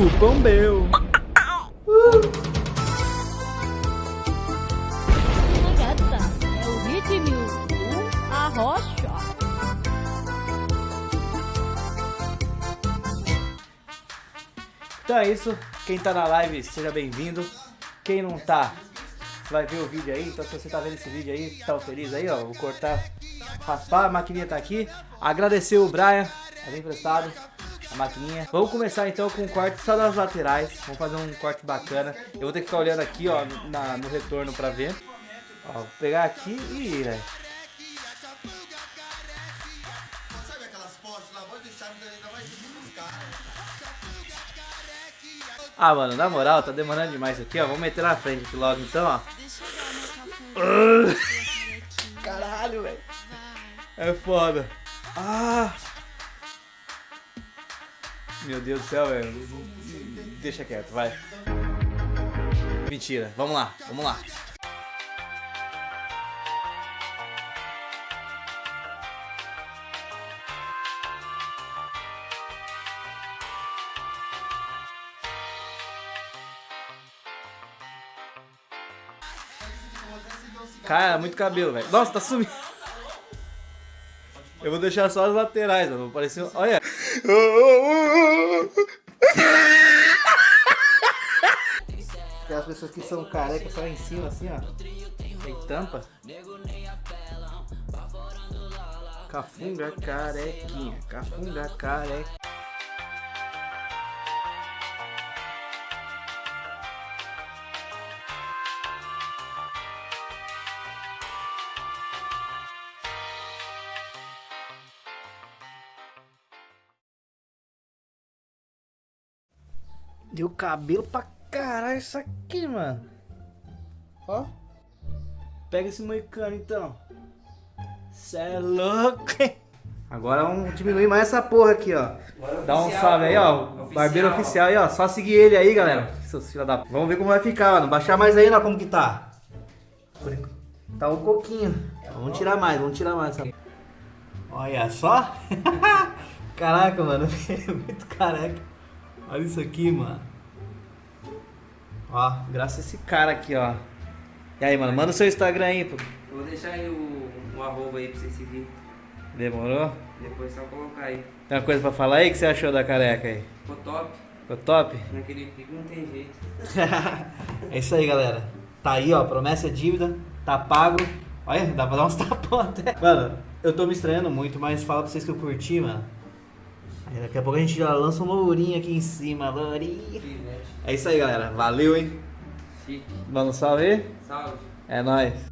Cupom meu. É. Então é isso. Quem tá na live, seja bem-vindo. Quem não tá, vai ver o vídeo aí. Então se você tá vendo esse vídeo aí, tá feliz aí, ó. Vou cortar, raspar, a maquininha tá aqui. Agradecer o Brian, tá bem emprestado. A maquininha. Vamos começar então com o corte só das laterais. Vamos fazer um corte bacana. Eu vou ter que ficar olhando aqui, ó, na- no retorno pra ver. Ó, vou pegar aqui e, velho. Ah, mano, na moral, tá demorando demais aqui, ó. Vamos meter na frente aqui logo, então, ó. Caralho, velho. É foda. Ah. Meu Deus do céu, velho. Deixa quieto, vai. Mentira. Vamos lá, vamos lá. Cara, muito cabelo, velho. Nossa, tá sumindo. Eu vou deixar só as laterais, mano. Um- Olha. Tem as pessoas que são carecas só em cima, assim, ó. Tem tampa. Cafunga carequinha. Cafunga carequinha. Deu cabelo pra caralho isso aqui, mano. Ó. Pega esse moicano então. Cê é louco, hein? Agora vamos diminuir mais essa porra aqui, ó. Dá um salve aí, ó. Barbeiro oficial aí, ó. Só seguir ele aí, galera. Seus filha da... Vamos ver como vai ficar, mano. Baixar mais aí, ó, como que tá. Tá um pouquinho. Vamos tirar mais, vamos tirar mais. Olha só. Caraca, mano. Muito careca. Olha isso aqui, mano. Ó, graças a esse cara aqui, ó. E aí, mano, manda o seu Instagram aí, pô. Eu vou deixar aí o, o arroba aí pra você seguir. Demorou? Depois só colocar aí. Tem uma coisa pra falar aí? Que você achou da careca aí? Ficou top. Ficou top? Naquele pico não tem jeito. é isso aí, galera. Tá aí, ó. Promessa é dívida. Tá pago. Olha, dá pra dar uns tapão até. Mano, eu tô me estranhando muito, mas fala pra vocês que eu curti, mano. Aí daqui a pouco a gente já lança um lourinho aqui em cima. Lourinho. Filete. É isso aí, galera. Valeu, hein? Chique. Dá um salve aí? Salve. É nóis.